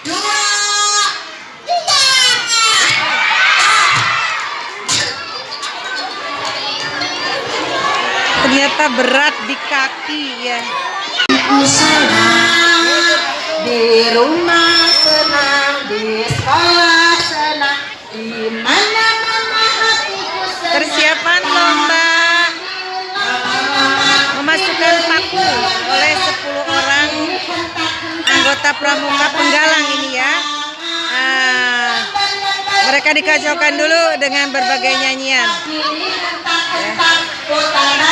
Dua. Tiga. Ternyata berat di kaki ya. Aku senang di rumah senang di sekolah senang di mana mama hatiku senang. Persiapan lomba memasukkan paku oleh pramuka penggalang ini ya. Ah, mereka dikacaukan dulu dengan berbagai nyanyian. Utara